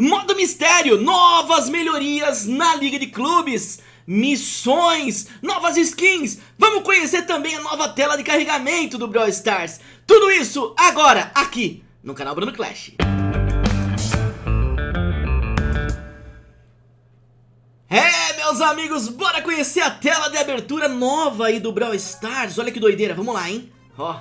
Modo Mistério, novas melhorias na Liga de Clubes, missões, novas skins, vamos conhecer também a nova tela de carregamento do Brawl Stars. Tudo isso agora, aqui, no canal Bruno Clash. É, meus amigos, bora conhecer a tela de abertura nova aí do Brawl Stars. Olha que doideira, vamos lá, hein? Ó,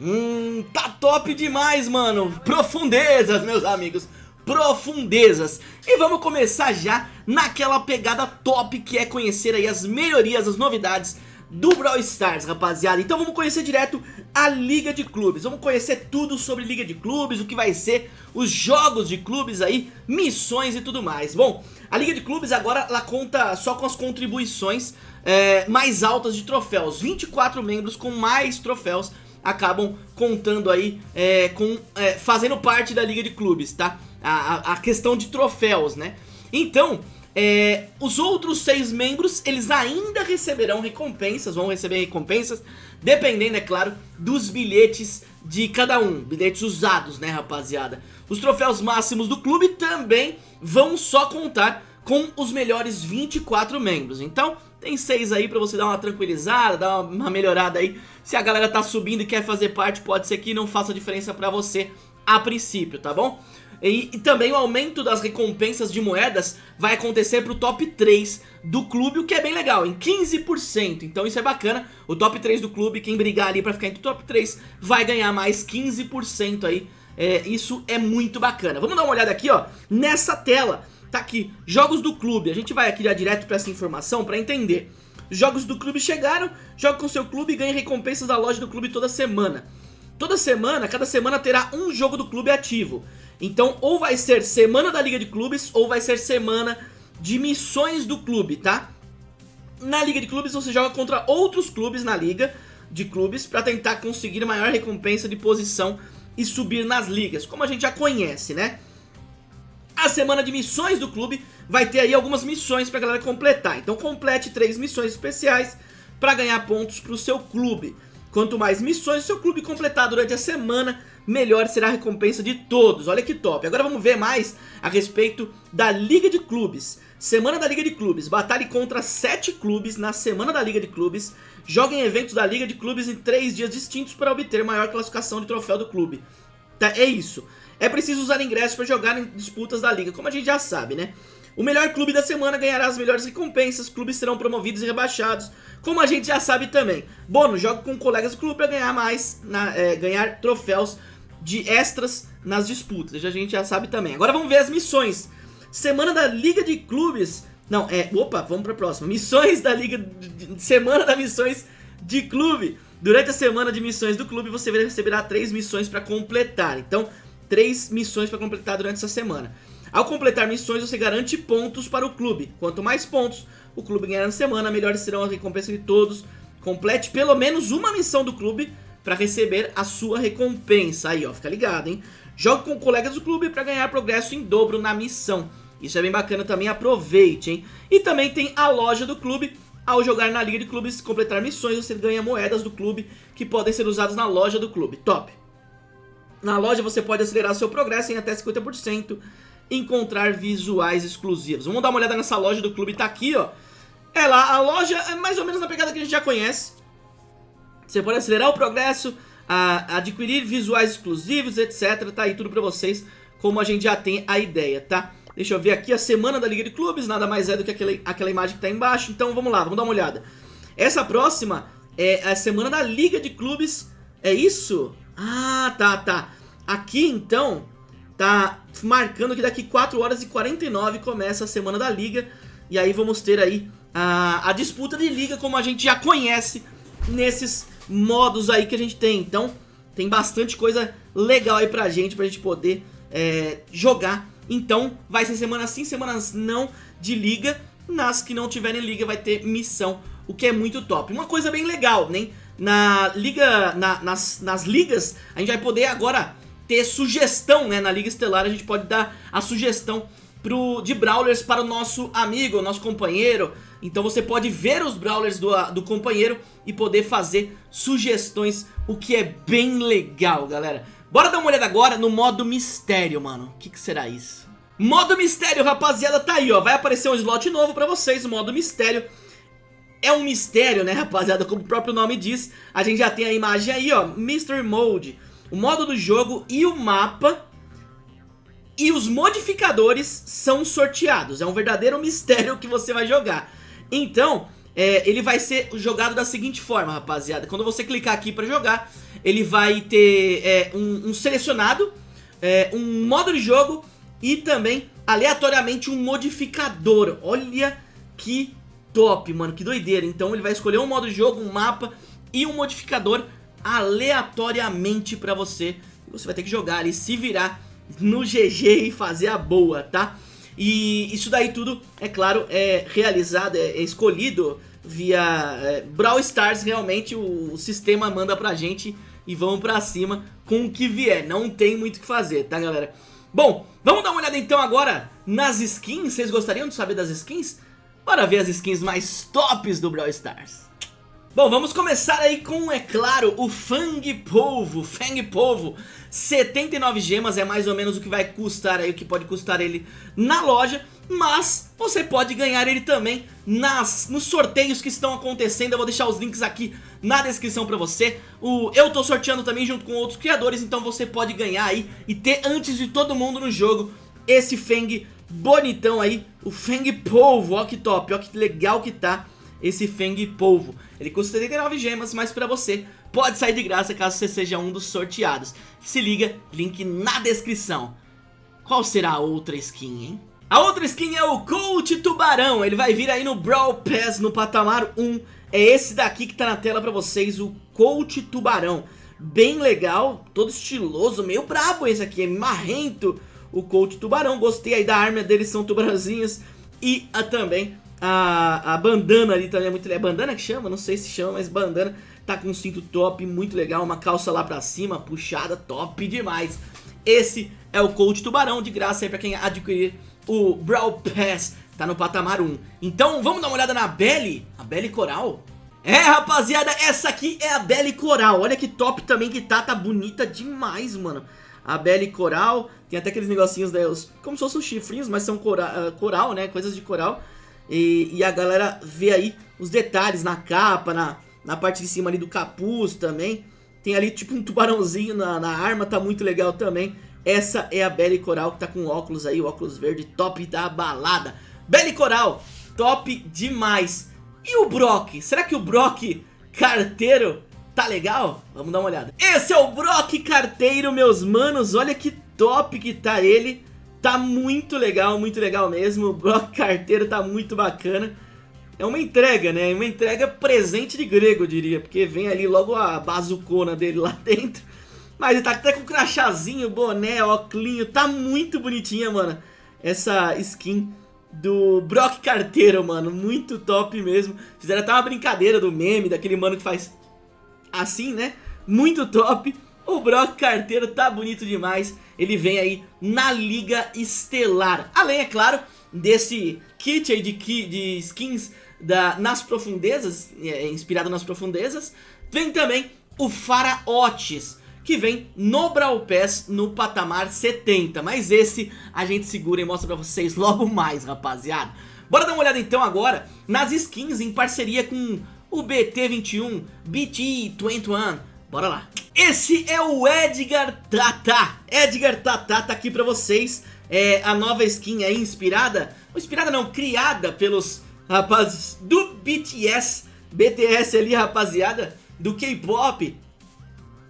hum, tá top demais, mano. Profundezas, meus amigos profundezas. E vamos começar já naquela pegada top que é conhecer aí as melhorias, as novidades do Brawl Stars, rapaziada. Então vamos conhecer direto a Liga de Clubes. Vamos conhecer tudo sobre Liga de Clubes, o que vai ser os jogos de clubes aí, missões e tudo mais. Bom, a Liga de Clubes agora ela conta só com as contribuições é, mais altas de troféus. 24 membros com mais troféus acabam contando aí é, com é, fazendo parte da Liga de Clubes, tá? A, a, questão de troféus, né? Então, é, os outros seis membros, eles ainda receberão recompensas, vão receber recompensas, dependendo, é claro, dos bilhetes de cada um, bilhetes usados, né, rapaziada? Os troféus máximos do clube também vão só contar com os melhores 24 membros, então tem seis aí pra você dar uma tranquilizada, dar uma melhorada aí. Se a galera tá subindo e quer fazer parte, pode ser que não faça diferença pra você a princípio, tá bom? E, e, também o aumento das recompensas de moedas vai acontecer pro top 3 do clube, o que é bem legal, em 15%. Então isso é bacana, o top 3 do clube, quem brigar ali pra ficar entre o top 3, vai ganhar mais 15% aí. É, isso é muito bacana. Vamos dar uma olhada aqui, ó, nessa tela. Tá aqui, jogos do clube. A gente vai aqui já direto pra essa informação pra entender. Jogos do clube chegaram, joga com seu clube e ganha recompensas da loja do clube toda semana. Toda semana, cada semana terá um jogo do clube ativo. Então ou vai ser semana da Liga de Clubes ou vai ser semana de missões do clube, tá? Na Liga de Clubes você joga contra outros clubes na Liga de Clubes para tentar conseguir maior recompensa de posição e subir nas ligas, como a gente já conhece, né? A semana de missões do clube vai ter aí algumas missões pra galera completar. Então complete três missões especiais para ganhar pontos pro seu clube. Quanto mais missões o seu clube completar durante a semana, melhor será a recompensa de todos. Olha que top. Agora vamos ver mais a respeito da Liga de Clubes. Semana da Liga de Clubes. Batalhe contra 7 clubes na Semana da Liga de Clubes. Joguem eventos da Liga de Clubes em 3 dias distintos para obter maior classificação de troféu do clube. Tá, é isso. É preciso usar ingressos para jogar em disputas da Liga, como a gente já sabe, né? O melhor clube da semana ganhará as melhores recompensas, clubes serão promovidos e rebaixados, como a gente já sabe também. Bônus, joga com colegas do clube para ganhar mais, na, é, ganhar troféus de extras nas disputas, a gente já sabe também. Agora vamos ver as missões. Semana da Liga de Clubes, não, é, opa, vamos para a próxima. Missões da Liga, semana da missões de clube. Durante a semana de missões do clube, você receberá três missões para completar. Então, três missões para completar durante essa semana. Ao completar missões, você garante pontos para o clube. Quanto mais pontos o clube ganhar na semana, melhores serão as recompensas de todos. Complete pelo menos uma missão do clube para receber a sua recompensa. Aí, ó, fica ligado, hein? Jogue com colegas do clube para ganhar progresso em dobro na missão. Isso é bem bacana também, aproveite, hein? E também tem a loja do clube. Ao jogar na liga de clubes e completar missões, você ganha moedas do clube que podem ser usadas na loja do clube. Top! Na loja você pode acelerar seu progresso em até 50%, encontrar visuais exclusivos. Vamos dar uma olhada nessa loja do clube, tá aqui, ó. É lá, a loja é mais ou menos na pegada que a gente já conhece. Você pode acelerar o progresso, a, adquirir visuais exclusivos, etc. Tá aí tudo pra vocês, como a gente já tem a ideia, tá? Deixa eu ver aqui a semana da Liga de Clubes, nada mais é do que aquela, aquela imagem que tá embaixo. Então vamos lá, vamos dar uma olhada. Essa próxima é a semana da Liga de Clubes, é isso? Ah, tá, tá. Aqui, então, tá marcando que daqui 4 horas e 49 começa a semana da Liga. E aí vamos ter aí a, a disputa de Liga como a gente já conhece nesses modos aí que a gente tem. Então, tem bastante coisa legal aí pra gente, pra gente poder é, jogar. Então, vai ser semana sim, semanas não de Liga. Nas que não tiverem Liga vai ter missão, o que é muito top. Uma coisa bem legal, né? na liga, na, nas, nas ligas, a gente vai poder agora ter sugestão, né? Na Liga Estelar a gente pode dar a sugestão pro, de Brawlers para o nosso amigo, nosso companheiro. Então você pode ver os Brawlers do, do companheiro e poder fazer sugestões, o que é bem legal, galera. Bora dar uma olhada agora no modo mistério, mano. O que, que será isso? Modo mistério, rapaziada, tá aí, ó. Vai aparecer um slot novo pra vocês, o modo mistério. É um mistério, né, rapaziada? Como o próprio nome diz, a gente já tem a imagem aí, ó. Mystery Mode. O modo do jogo e o mapa e os modificadores são sorteados. É um verdadeiro mistério que você vai jogar. Então, é, ele vai ser jogado da seguinte forma, rapaziada. Quando você clicar aqui pra jogar, ele vai ter é, um, um, selecionado, é, um modo de jogo e também, aleatoriamente, um modificador. Olha que top, mano, que doideira. Então ele vai escolher um modo de jogo, um mapa e um modificador aleatoriamente pra você. Você vai ter que jogar e se virar no GG e fazer a boa, tá? E isso daí tudo, é claro, é realizado, é, é escolhido via é, Brawl Stars, realmente o, o, sistema manda pra gente e vamos pra cima com o que vier, não tem muito o que fazer, tá galera? Bom, vamos dar uma olhada então agora nas skins, vocês gostariam de saber das skins? Bora ver as skins mais tops do Brawl Stars. Bom, vamos começar aí com, é claro, o Fang Polvo, Fang Polvo 79 gemas é mais ou menos o que vai custar aí, o que pode custar ele na loja Mas você pode ganhar ele também nas, nos sorteios que estão acontecendo. Eu vou deixar os links aqui na descrição pra você. O, Eu tô sorteando também junto com outros criadores, então você pode ganhar aí E ter antes de todo mundo no jogo esse Fang bonitão aí O Fang Polvo, ó que top, ó que legal que tá esse Fang Polvo. Ele custa 79 gemas, mas pra você pode sair de graça caso você seja um dos sorteados. Se liga, link na descrição. Qual será a outra skin, hein? A outra skin é o Coach Tubarão, ele vai vir aí no Brawl Pass no patamar 1. É esse daqui que tá na tela pra vocês, o Coach Tubarão. Bem legal, todo estiloso, meio brabo esse aqui, é marrento o Coach Tubarão. Gostei aí da arma deles, são tubarãozinhos. E a, também a, a bandana ali também é muito legal. É bandana que chama? Não sei se chama, mas bandana. Tá com um cinto top, muito legal. Uma calça lá pra cima, puxada, top demais. Esse é o Coach Tubarão, de graça aí pra quem adquirir o Brawl Pass. Tá no patamar 1. Então vamos dar uma olhada na Belly. A Belly Coral. É, rapaziada, essa aqui é a Belly Coral. Olha que top também que tá, tá bonita demais, mano. A Belly Coral, tem até aqueles negocinhos, né, os, como se fossem os chifrinhos, mas são cora, uh, coral, né, coisas de coral. E, e, a galera vê aí os detalhes na capa, na, na parte de cima ali do capuz também. Tem ali tipo um tubarãozinho na, na arma, tá muito legal também. Essa é a Belly Coral que tá com óculos aí, óculos verde top da balada. Belly Coral, top demais. E o Brock? Será que o Brock carteiro tá legal? Vamos dar uma olhada. Esse é o Brock carteiro, meus manos. Olha que top que tá ele. Tá muito legal, muito legal mesmo. O bloco carteiro tá muito bacana. É uma entrega, né? Uma entrega presente de grego, eu diria. Porque vem ali logo a bazucona dele lá dentro. Mas ele tá até com crachazinho, boné, óculinho. Tá muito bonitinha, mano. Essa skin do Brock Carteiro, mano. Muito top mesmo. Fizeram até uma brincadeira do meme, daquele mano que faz assim, né? Muito top. O Brock Carteiro tá bonito demais. Ele vem aí na Liga Estelar. Além, é claro, desse kit aí de, de skins da, nas profundezas, é, inspirado nas profundezas, vem também o Faraotes, que vem no Brawl Pass no patamar 70. Mas esse a gente segura e mostra pra vocês logo mais, rapaziada. Bora dar uma olhada então agora nas skins em parceria com o BT21, BT21. Bora lá. Esse é o Edgar Tata. Edgar Tata tá aqui pra vocês. É a nova skin aí inspirada, inspirada não, criada pelos rapazes do BTS, BTS ali rapaziada, do K-pop.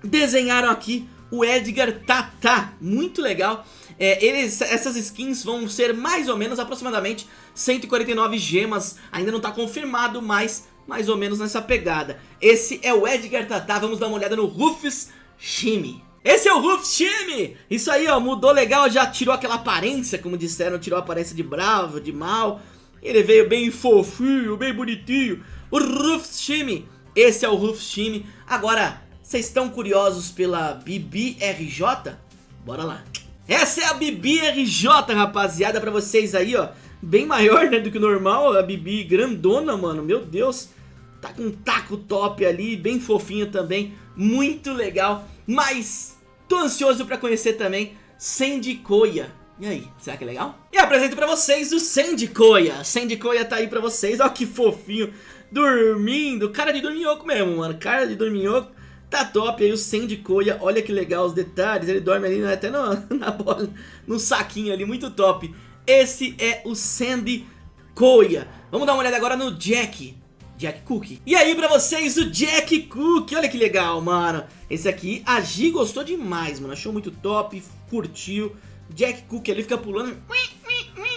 Desenharam aqui o Edgar Tata, muito legal. É, eles, essas skins vão ser mais ou menos aproximadamente 149 gemas, ainda não está confirmado, mas mais ou menos nessa pegada. Esse é o Edgar Tata, vamos dar uma olhada no Rufus Shimi. Esse é o Rufus Shimi! Isso aí, ó, mudou legal, já tirou aquela aparência, como disseram, tirou a aparência de bravo, de mal. Ele veio bem fofinho, bem bonitinho. O Rufus Shimi, esse é o Rufus Shimi. Agora, vocês estão curiosos pela BBRJ? Bora lá. Essa é a BBRJ, rapaziada, pra vocês aí, ó. Bem maior, né, do que o normal, a Bibi grandona, mano, meu Deus. Tá com um taco top ali, bem fofinho também, muito legal. Mas tô ansioso pra conhecer também Sandy Koya. E aí, será que é legal? E apresento pra vocês o Sandy Koya. Sandy Koya tá aí pra vocês, ó que fofinho. Dormindo, cara de dorminhoco mesmo, mano. Cara de dorminhoco. Tá top aí o Sandy Koya, olha que legal os detalhes, ele dorme ali né, até no, na bola, no saquinho ali, muito top. Esse é o Sandy Koya. Vamos dar uma olhada agora no Jack. Jack Cook. E aí pra vocês o Jack Cook, olha que legal, mano. Esse aqui, a Gi gostou demais, mano, achou muito top, curtiu. Jack Cook ali fica pulando,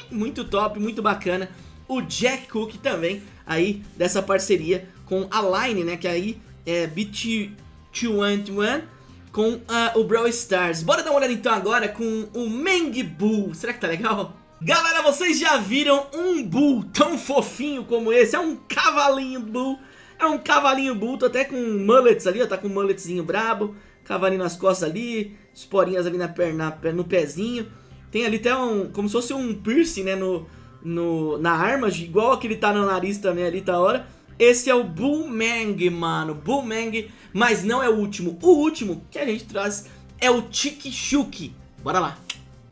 muito top, muito bacana. O Jack Cook também, aí, dessa parceria com a Line, né, que aí é BT221 com uh, o Brawl Stars. Bora dar uma olhada então agora com o Meng Bull. Será que tá legal? Galera, vocês já viram um Bull tão fofinho como esse? É um cavalinho Bull. É um cavalinho Bull, tô até com mullets ali, ó, tá com um mulletzinho brabo. Cavalinho nas costas ali, esporinhas ali na perna, no pezinho. Tem ali até um, como se fosse um piercing, né, no, no, na arma, igual aquele tá no nariz também ali, tá hora. Esse é o Boomang, mano, Boomang, mas não é o último. O último que a gente traz é o Tikishuki. Bora lá.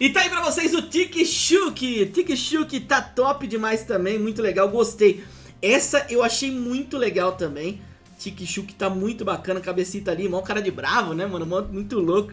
E tá aí pra vocês o Tikishuki. Tikishuki tá top demais também, muito legal, gostei. Essa eu achei muito legal também. Tikishuki tá muito bacana, cabecita ali, mó cara de bravo, né, mano? Muito louco.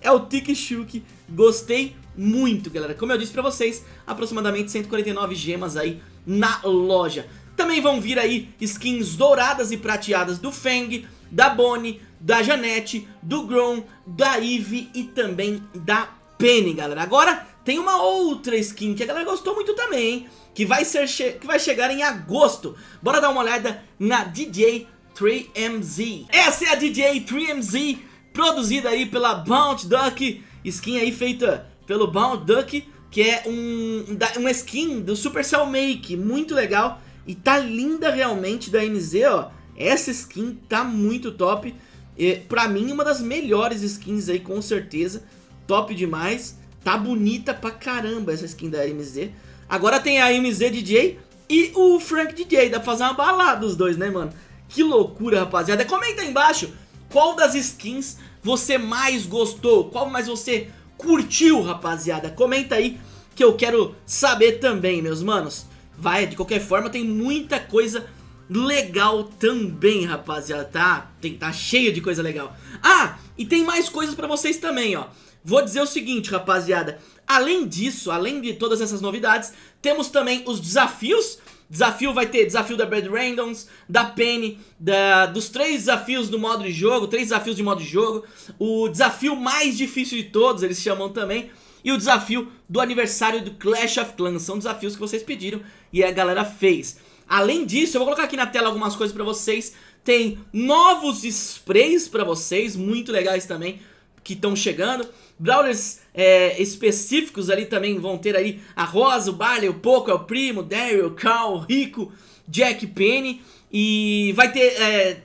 É o Tikishuki, gostei muito, galera. Como eu disse pra vocês, aproximadamente 149 gemas aí na loja. Também vão vir aí skins douradas e prateadas do Feng, da Bonnie, da Janete, do Grom, da Eve e também da Penny, galera. Agora tem uma outra skin que a galera gostou muito também, hein? Que vai, ser que vai chegar em agosto. Bora dar uma olhada na DJ 3MZ. Essa é a DJ 3MZ, produzida aí pela Bounty Duck. Skin aí feita pelo Bounty Duck, que é um, uma skin do Supercell Make, muito legal. E tá linda realmente da MZ, ó. Essa skin tá muito top. E, pra mim, uma das melhores skins aí, com certeza. Top demais. Tá bonita pra caramba essa skin da MZ. Agora tem a MZ DJ e o Frank DJ. Dá pra fazer uma balada os dois, né, mano? Que loucura, rapaziada. Comenta aí embaixo qual das skins você mais gostou. Qual mais você curtiu, rapaziada. Comenta aí que eu quero saber também, meus manos. Vai, de qualquer forma, tem muita coisa legal também, rapaziada, tá? Tem, tá cheio de coisa legal. Ah, e tem mais coisas pra vocês também, ó. Vou dizer o seguinte, rapaziada. Além disso, além de todas essas novidades, temos também os desafios. Desafio vai ter desafio da Brad Randoms, da Penny, da, dos três desafios do modo de jogo, três desafios de modo de jogo. O desafio mais difícil de todos, eles chamam também. E o desafio do aniversário do Clash of Clans. São desafios que vocês pediram e a galera fez. Além disso, eu vou colocar aqui na tela algumas coisas pra vocês. Tem novos sprays pra vocês, muito legais também que estão chegando. Brawlers é, específicos ali também vão ter aí a Rosa, o Barley, o Poco, o Primo, o Daryl, o Carl, o Rico, Jack Penny. E vai ter é,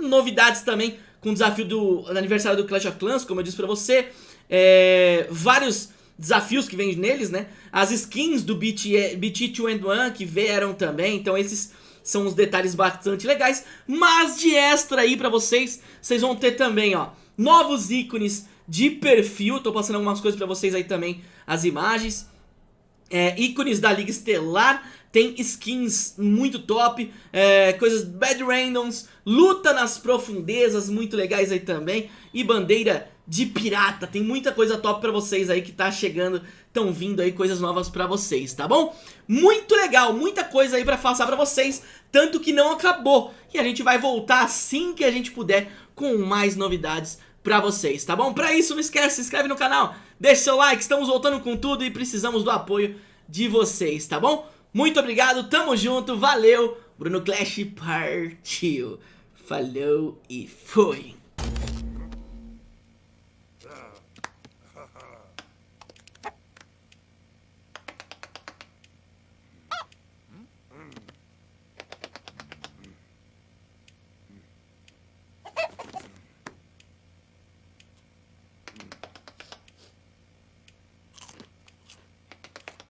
novidades também com o desafio do aniversário do Clash of Clans, como eu disse pra você. É, vários desafios que vêm neles, né? As skins do BT, BT2 que vieram também, então esses são os detalhes bastante legais. Mas de extra aí pra vocês, vocês vão ter também, ó novos ícones de perfil, tô passando algumas coisas pra vocês aí também, as imagens, é, ícones da Liga Estelar, tem skins muito top, é, coisas bad randoms, luta nas profundezas, muito legais aí também, e bandeira de pirata, tem muita coisa top pra vocês aí que tá chegando, estão vindo aí coisas novas pra vocês, tá bom? Muito legal, muita coisa aí pra passar pra vocês, tanto que não acabou, e a gente vai voltar assim que a gente puder com mais novidades pra vocês, tá bom? Pra isso, não esquece, se inscreve no canal, deixa seu like, estamos voltando com tudo e precisamos do apoio de vocês, tá bom? Muito obrigado, tamo junto, valeu, Bruno Clash partiu, falou e foi!